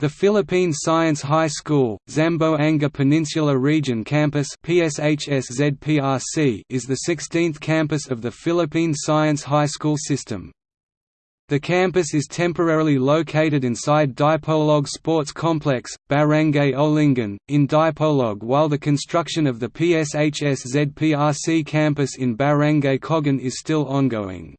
The Philippine Science High School, Zamboanga Peninsula Region Campus is the 16th campus of the Philippine Science High School system. The campus is temporarily located inside Dipolog Sports Complex, Barangay Olingan, in Dipolog while the construction of the PSHS ZPRC campus in Barangay Cogon is still ongoing.